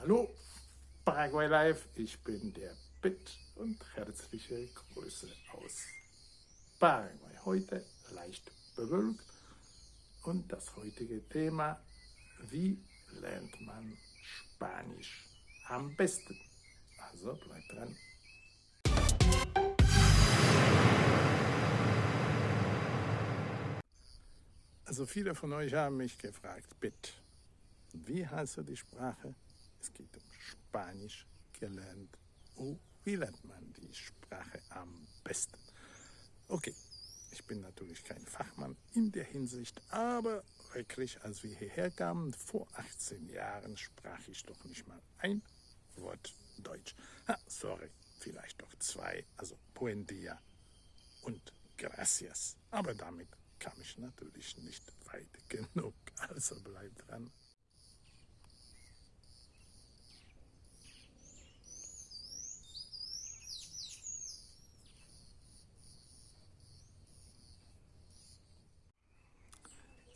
Hallo, Paraguay Live, ich bin der Bit und herzliche Grüße aus Paraguay. Heute leicht bewölkt und das heutige Thema, wie lernt man Spanisch am besten? Also bleibt dran. Also viele von euch haben mich gefragt, Bit, wie heißt die Sprache? Es geht um Spanisch gelernt. Oh, wie lernt man die Sprache am besten? Okay, ich bin natürlich kein Fachmann in der Hinsicht, aber wirklich, als wir hierher kamen, vor 18 Jahren, sprach ich doch nicht mal ein Wort Deutsch. Ha, sorry, vielleicht doch zwei, also Buen dia und Gracias. Aber damit kam ich natürlich nicht weit genug, also bleibt dran.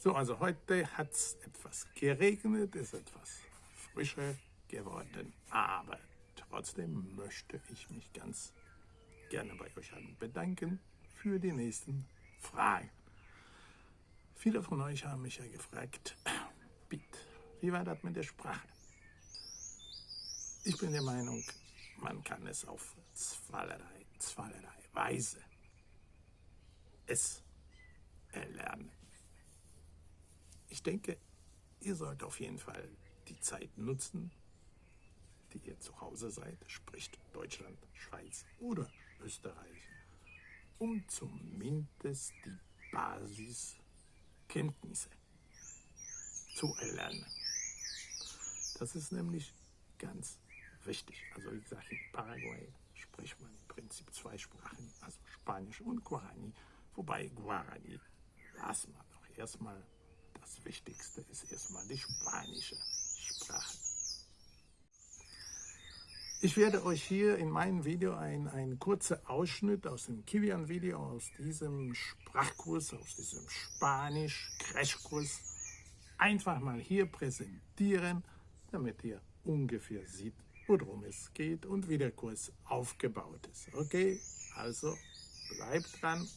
So, also heute hat es etwas geregnet, ist etwas frischer geworden, aber trotzdem möchte ich mich ganz gerne bei euch allen bedanken für die nächsten Fragen. Viele von euch haben mich ja gefragt, bitte, wie war das mit der Sprache? Ich bin der Meinung, man kann es auf zweierlei, zweierlei Weise es erlernen. Ich denke, ihr sollt auf jeden Fall die Zeit nutzen, die ihr zu Hause seid, spricht Deutschland, Schweiz oder Österreich, um zumindest die Basiskenntnisse zu erlernen. Das ist nämlich ganz wichtig. Also wie gesagt, in Paraguay spricht man im Prinzip zwei Sprachen, also Spanisch und Guarani, wobei Guarani lassen wir doch erstmal das Wichtigste ist erstmal die spanische Sprache. Ich werde euch hier in meinem Video einen, einen kurzen Ausschnitt aus dem Kilian-Video, aus diesem Sprachkurs, aus diesem Spanisch-Crashkurs einfach mal hier präsentieren, damit ihr ungefähr seht, worum es geht und wie der Kurs aufgebaut ist. Okay, also bleibt dran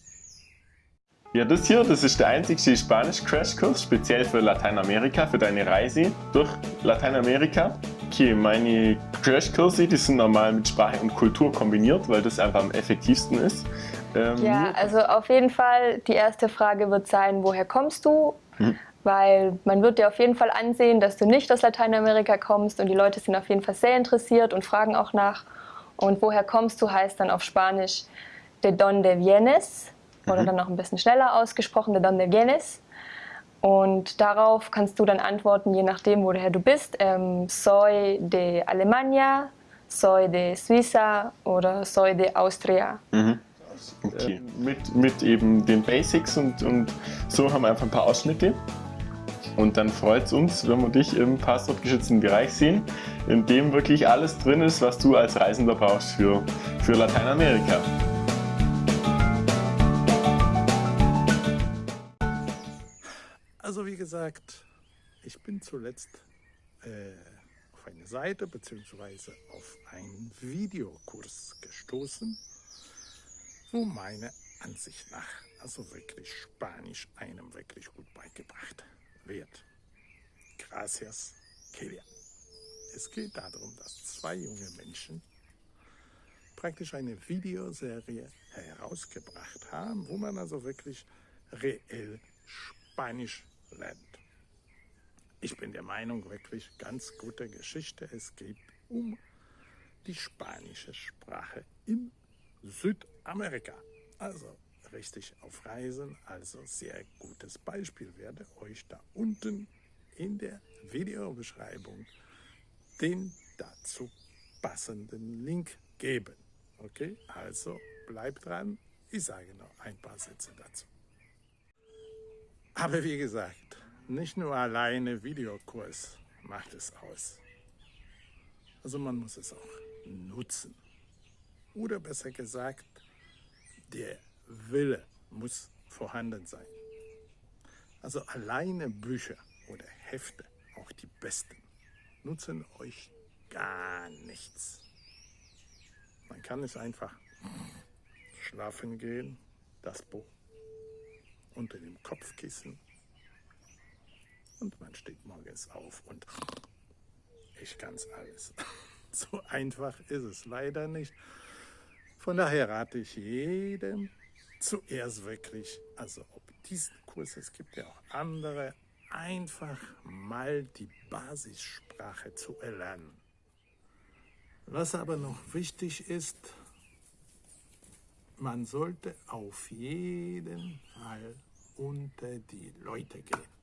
ja, das hier, das ist der einzige Spanisch-Crashkurs, speziell für Lateinamerika, für deine Reise durch Lateinamerika. Okay, meine Crashkurse, die sind normal mit Sprache und Kultur kombiniert, weil das einfach am effektivsten ist. Ähm, ja, also auf jeden Fall, die erste Frage wird sein, woher kommst du? Hm. Weil man wird dir auf jeden Fall ansehen, dass du nicht aus Lateinamerika kommst und die Leute sind auf jeden Fall sehr interessiert und fragen auch nach. Und woher kommst du heißt dann auf Spanisch de donde vienes oder mhm. dann noch ein bisschen schneller ausgesprochen, de donde vienes. Und darauf kannst du dann antworten, je nachdem, woher du bist. Ähm, soy de Alemania, soy de Suiza oder soy de Austria. Mhm. Okay. Äh, mit, mit eben den Basics und, und so haben wir einfach ein paar Ausschnitte. Und dann freut es uns, wenn wir dich im passwortgeschützten Bereich sehen, in dem wirklich alles drin ist, was du als Reisender brauchst für, für Lateinamerika. Also wie gesagt, ich bin zuletzt äh, auf eine Seite bzw. auf einen Videokurs gestoßen, wo meiner Ansicht nach also wirklich Spanisch einem wirklich gut beigebracht wird. Gracias, Kelia. Es geht darum, dass zwei junge Menschen praktisch eine Videoserie herausgebracht haben, wo man also wirklich reell Spanisch lernt. Ich bin der Meinung, wirklich ganz gute Geschichte. Es geht um die spanische Sprache in Südamerika. Also richtig auf Reisen, also sehr gutes Beispiel. Werde euch da unten in der Videobeschreibung den dazu passenden Link geben. Okay, also bleibt dran. Ich sage noch ein paar Sätze dazu. Aber wie gesagt, nicht nur alleine Videokurs macht es aus. Also man muss es auch nutzen. Oder besser gesagt, der Wille muss vorhanden sein. Also alleine Bücher oder Hefte, auch die besten, nutzen euch gar nichts. Man kann es einfach schlafen gehen, das Buch unter dem Kopfkissen und man steht morgens auf und ich kann es alles. So einfach ist es leider nicht. Von daher rate ich jedem zuerst wirklich, also ob diesen Kurs, es gibt ja auch andere, einfach mal die Basissprache zu erlernen. Was aber noch wichtig ist, man sollte auf jeden Fall unter die Leute gehen.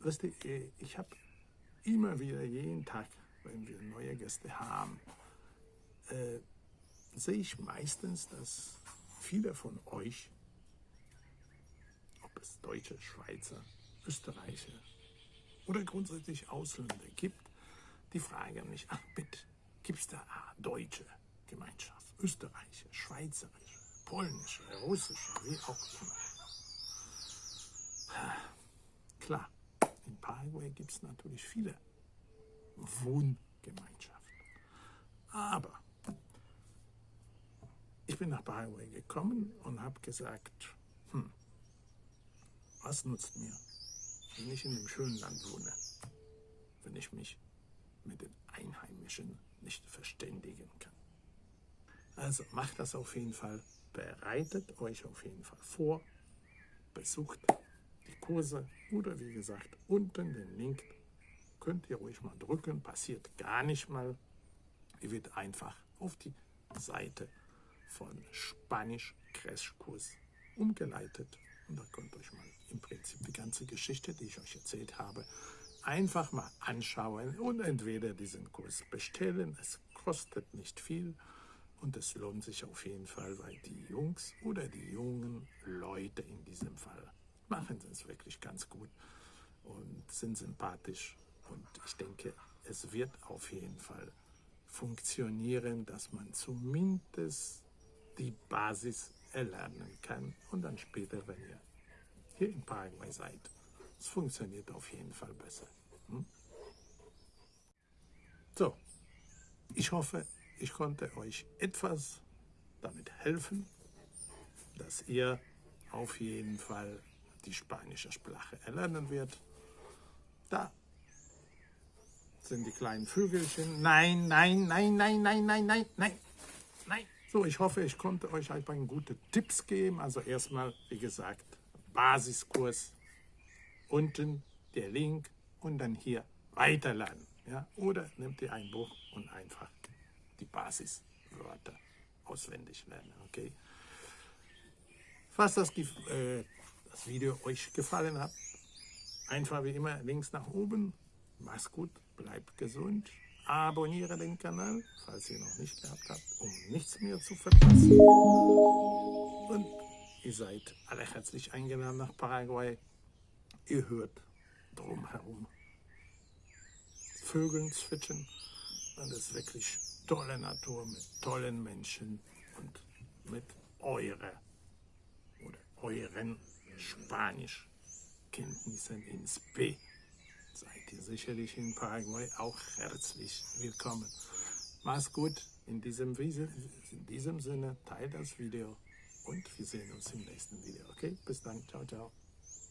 Weißt du, äh, ich habe immer wieder jeden Tag, wenn wir neue Gäste haben, äh, sehe ich meistens, dass viele von euch, ob es Deutsche, Schweizer, Österreicher oder grundsätzlich Ausländer gibt, die fragen mich, ach bitte, gibt es da eine deutsche Gemeinschaft, österreichische, schweizerische, polnische, russische, wie auch immer. Klar, in Paraguay gibt es natürlich viele Wohngemeinschaften. Aber ich bin nach Paraguay gekommen und habe gesagt, hm, was nutzt mir, wenn ich in dem schönen Land wohne, wenn ich mich mit den Einheimischen nicht verständigen kann. Also macht das auf jeden Fall, bereitet euch auf jeden Fall vor, besucht die Kurse oder wie gesagt, unten den Link könnt ihr ruhig mal drücken, passiert gar nicht mal. Ihr wird einfach auf die Seite von Spanisch Crashkurs umgeleitet und da könnt ihr euch mal im Prinzip die ganze Geschichte, die ich euch erzählt habe, einfach mal anschauen und entweder diesen Kurs bestellen. Es kostet nicht viel und es lohnt sich auf jeden Fall, weil die Jungs oder die jungen Leute in diesem Fall machen es wirklich ganz gut und sind sympathisch. Und ich denke, es wird auf jeden Fall funktionieren, dass man zumindest die Basis erlernen kann und dann später, wenn ihr hier in Paraguay seid, es funktioniert auf jeden Fall besser. Hm? So, ich hoffe, ich konnte euch etwas damit helfen, dass ihr auf jeden Fall die spanische Sprache erlernen wird. Da sind die kleinen Vögelchen. Nein, nein, nein, nein, nein, nein, nein, nein, nein. So, ich hoffe, ich konnte euch ein paar gute Tipps geben. Also erstmal, wie gesagt, Basiskurs. Unten der Link und dann hier weiterladen. Ja? Oder nehmt ihr ein Buch und einfach die Basiswörter auswendig lernen. Okay? Falls das äh, das Video euch gefallen hat, einfach wie immer links nach oben. Mach's gut, bleibt gesund. Abonniere den Kanal, falls ihr noch nicht gehabt habt, um nichts mehr zu verpassen. Und ihr seid alle herzlich eingeladen nach Paraguay. Ihr hört drumherum Vögeln zwitschern. Es ist wirklich tolle Natur mit tollen Menschen und mit eurer oder euren Spanischkenntnissen ins B. Seid ihr sicherlich in Paraguay auch herzlich willkommen. Mach's gut. In diesem, in diesem Sinne, teilt das Video und wir sehen uns im nächsten Video. Okay, bis dann. Ciao, ciao.